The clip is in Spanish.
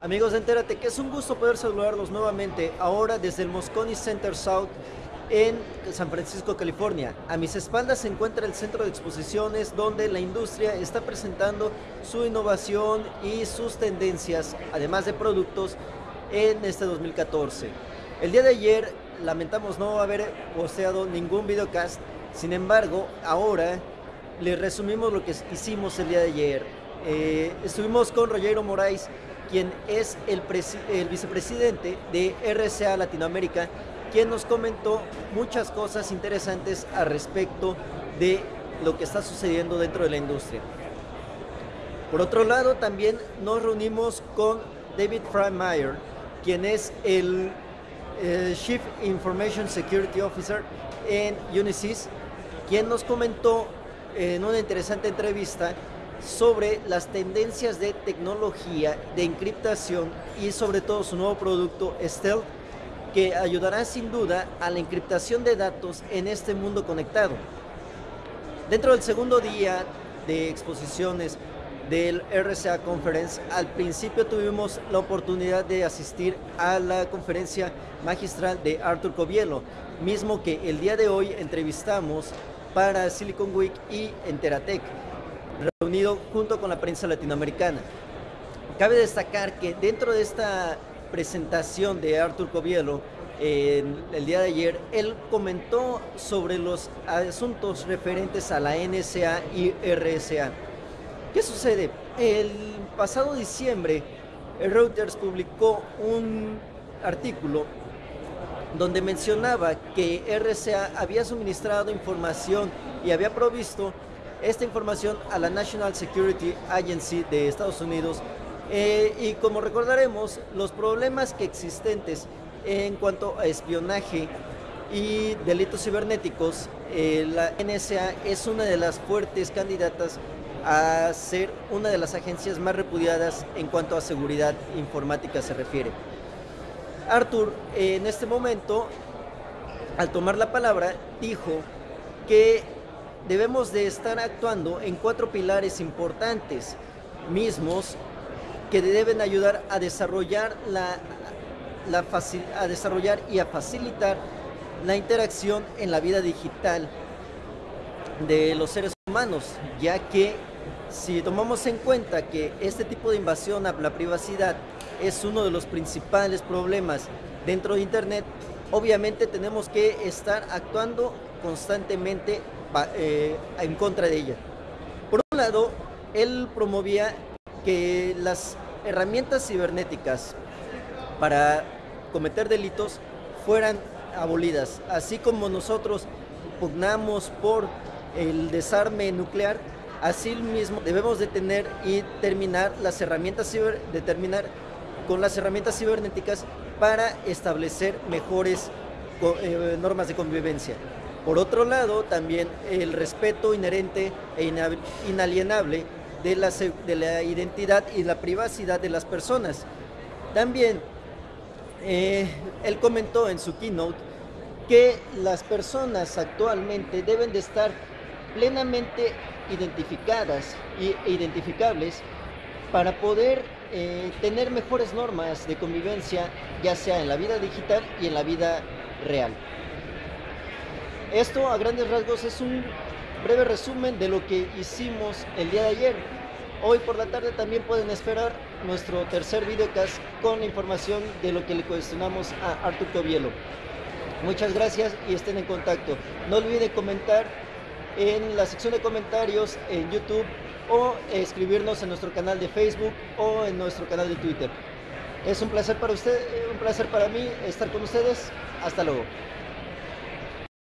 Amigos Entérate, que es un gusto poder saludarlos nuevamente ahora desde el Moscone Center South en San Francisco, California. A mis espaldas se encuentra el centro de exposiciones donde la industria está presentando su innovación y sus tendencias, además de productos, en este 2014. El día de ayer lamentamos no haber posteado ningún videocast, sin embargo, ahora les resumimos lo que hicimos el día de ayer. Eh, estuvimos con Rogero Moraes, quien es el, el vicepresidente de RCA Latinoamérica, quien nos comentó muchas cosas interesantes al respecto de lo que está sucediendo dentro de la industria. Por otro lado, también nos reunimos con David Freimeyer, quien es el eh, Chief Information Security Officer en Unisys, quien nos comentó en una interesante entrevista sobre las tendencias de tecnología, de encriptación y sobre todo su nuevo producto Stealth, que ayudará sin duda a la encriptación de datos en este mundo conectado. Dentro del segundo día de exposiciones del RCA Conference, al principio tuvimos la oportunidad de asistir a la conferencia magistral de Arthur Covielo, mismo que el día de hoy entrevistamos para Silicon Week y Enteratec, junto con la prensa latinoamericana. Cabe destacar que dentro de esta presentación de Arthur Covielo el día de ayer, él comentó sobre los asuntos referentes a la NSA y RSA. ¿Qué sucede? El pasado diciembre, Reuters publicó un artículo donde mencionaba que RCA había suministrado información y había provisto esta información a la National Security Agency de Estados Unidos eh, y como recordaremos, los problemas que existentes en cuanto a espionaje y delitos cibernéticos, eh, la NSA es una de las fuertes candidatas a ser una de las agencias más repudiadas en cuanto a seguridad informática se refiere. Arthur, en este momento, al tomar la palabra, dijo que debemos de estar actuando en cuatro pilares importantes mismos que deben ayudar a desarrollar, la, a desarrollar y a facilitar la interacción en la vida digital de los seres humanos, ya que si tomamos en cuenta que este tipo de invasión a la privacidad es uno de los principales problemas dentro de Internet, obviamente tenemos que estar actuando constantemente eh, en contra de ella. Por un lado, él promovía que las herramientas cibernéticas para cometer delitos fueran abolidas, así como nosotros pugnamos por el desarme nuclear, así mismo debemos detener y terminar las herramientas ciber, con las herramientas cibernéticas para establecer mejores eh, normas de convivencia. Por otro lado, también el respeto inherente e inalienable de la, de la identidad y la privacidad de las personas. También eh, él comentó en su keynote que las personas actualmente deben de estar plenamente identificadas e identificables para poder eh, tener mejores normas de convivencia, ya sea en la vida digital y en la vida real. Esto a grandes rasgos es un breve resumen de lo que hicimos el día de ayer. Hoy por la tarde también pueden esperar nuestro tercer videocast con información de lo que le cuestionamos a Artur Covielo. Muchas gracias y estén en contacto. No olviden comentar en la sección de comentarios en YouTube o escribirnos en nuestro canal de Facebook o en nuestro canal de Twitter. Es un placer para usted, un placer para mí estar con ustedes. Hasta luego.